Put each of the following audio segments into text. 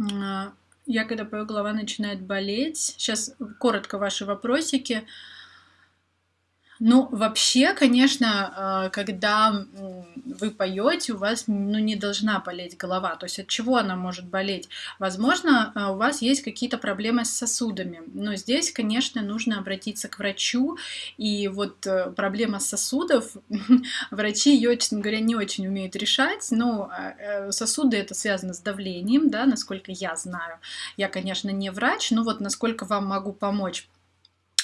А, я когда пою, голова начинает болеть. Сейчас коротко ваши вопросики. Ну, вообще, конечно, а, когда вы поете, у вас ну, не должна болеть голова. То есть от чего она может болеть? Возможно, а, у вас есть какие-то проблемы с сосудами. Но здесь, конечно, нужно обратиться к врачу. И вот э, проблема сосудов, врачи ее, честно говоря, не очень умеют решать. Но э, сосуды это связано с давлением, да, насколько я знаю. Я, конечно, не врач, но вот насколько вам могу помочь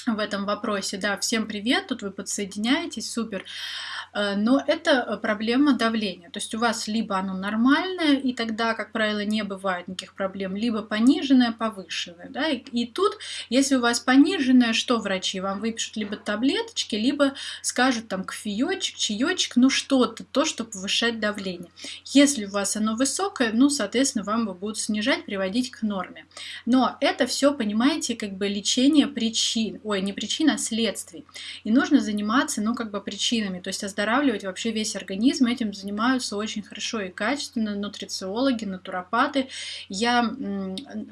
в этом вопросе. Да, всем привет, тут вы подсоединяетесь, супер. Э, но это э, проблема давления. То есть у вас либо оно нормальное, и тогда, как правило, не бывает никаких проблем, либо пониженное, повышенное. Да? И, и тут, если у вас пониженное, что врачи вам выпишут? Либо таблеточки, либо скажут там кофеечек, чаечек, ну что-то, то, что повышает давление. Если у вас оно высокое, ну, соответственно, вам его будут снижать, приводить к норме. Но это все, понимаете, как бы лечение причин, ой, не причин, а следствий. И нужно заниматься, ну, как бы причинами, то есть оздоравливать вообще весь организм. Этим занимаются очень хорошо и качественно нутрициологи, натуропаты. Я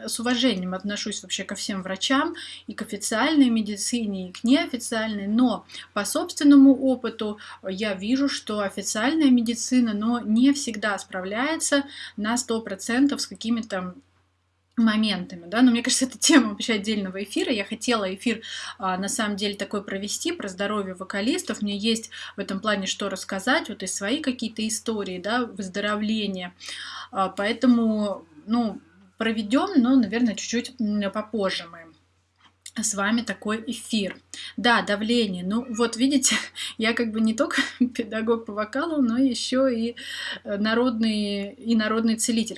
с уважением отношусь вообще ко всем врачам, и к официальной медицине, и к неофициальной, но по собственному опыту я вижу, что официальная медицина, но не всегда справляется на 100% с какими-то моментами, да, но мне кажется, это тема вообще отдельного эфира. Я хотела эфир а, на самом деле такой провести про здоровье вокалистов. Мне есть в этом плане что рассказать, вот и свои какие-то истории, да, выздоровления. А, поэтому, ну, проведем, но, наверное, чуть-чуть попозже мы с вами такой эфир. Да, давление. Ну, вот видите, я как бы не только педагог по вокалу, но еще и народный, и народный целитель.